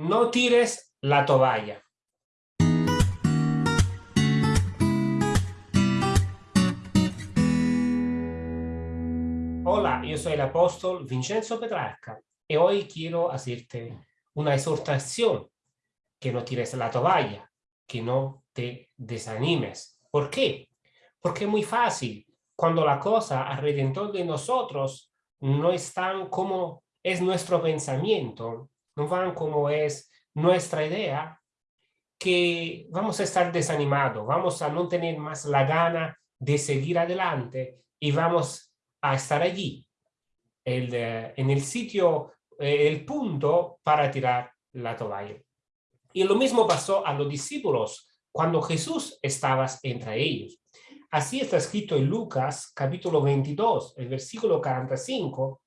no tires la toalla. Hola, yo soy el apóstol Vincenzo Petrarca y hoy quiero hacerte una exhortación que no tires la toalla, que no te desanimes. ¿Por qué? Porque es muy fácil cuando la cosa alrededor de nosotros no están como es nuestro pensamiento, no van como es nuestra idea, que vamos a estar desanimados, vamos a no tener más la gana de seguir adelante y vamos a estar allí, en el sitio, eh, el punto para tirar la toalla. Y lo mismo pasó a los discípulos cuando Jesús estaba entre ellos. Así está escrito en Lucas capítulo 22, el versículo 45,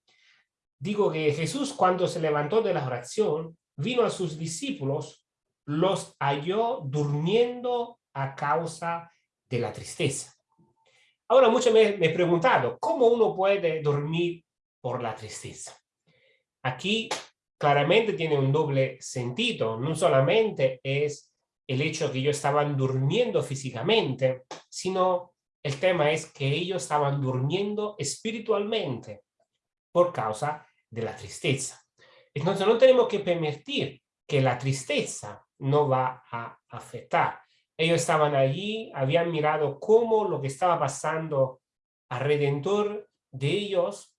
Digo que Jesús cuando se levantó de la oración, vino a sus discípulos, los halló durmiendo a causa de la tristeza. Ahora muchos me, me he preguntado, ¿cómo uno puede dormir por la tristeza? Aquí claramente tiene un doble sentido, no solamente es el hecho que ellos estaban durmiendo físicamente, sino el tema es que ellos estaban durmiendo espiritualmente por causa de la tristeza. Entonces no tenemos que permitir que la tristeza no va a afectar. Ellos estaban allí, habían mirado cómo lo que estaba pasando alrededor de ellos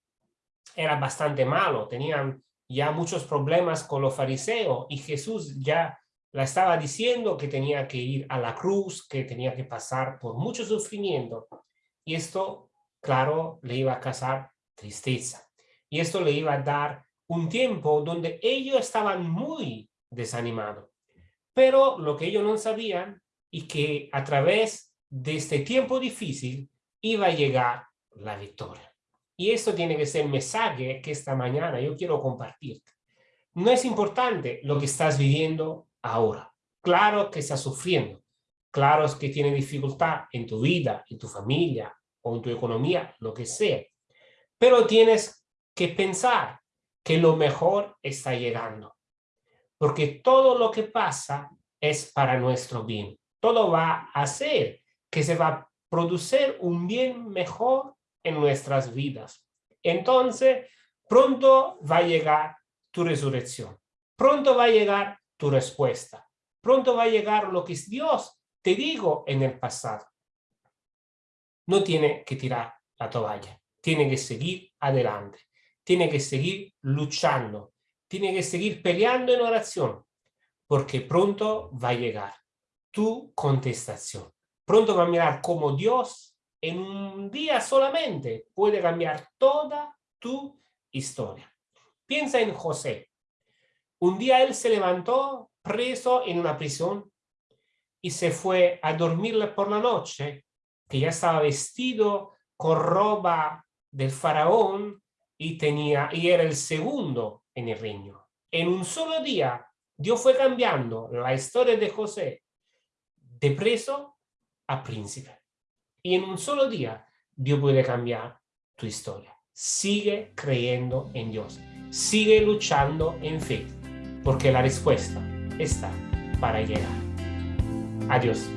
era bastante malo. Tenían ya muchos problemas con los fariseos y Jesús ya la estaba diciendo que tenía que ir a la cruz, que tenía que pasar por mucho sufrimiento. Y esto, claro, le iba a causar tristeza. Y esto le iba a dar un tiempo donde ellos estaban muy desanimados. Pero lo que ellos no sabían y que a través de este tiempo difícil iba a llegar la victoria. Y esto tiene que ser el mensaje que esta mañana yo quiero compartirte. No es importante lo que estás viviendo ahora. Claro que estás sufriendo. Claro que tienes dificultad en tu vida, en tu familia o en tu economía, lo que sea. Pero tienes que pensar que lo mejor está llegando. Porque todo lo que pasa es para nuestro bien. Todo va a hacer que se va a producir un bien mejor en nuestras vidas. Entonces, pronto va a llegar tu resurrección. Pronto va a llegar tu respuesta. Pronto va a llegar lo que Dios te digo en el pasado. No tiene que tirar la toalla. Tiene que seguir adelante tiene que seguir luchando, tiene que seguir peleando en oración, porque pronto va a llegar tu contestación. Pronto va a mirar cómo Dios en un día solamente puede cambiar toda tu historia. Piensa en José. Un día él se levantó preso en una prisión y se fue a dormirle por la noche, que ya estaba vestido con ropa del faraón y, tenía, y era el segundo en el reino. En un solo día, Dios fue cambiando la historia de José de preso a príncipe. Y en un solo día, Dios puede cambiar tu historia. Sigue creyendo en Dios. Sigue luchando en fe, porque la respuesta está para llegar. Adiós.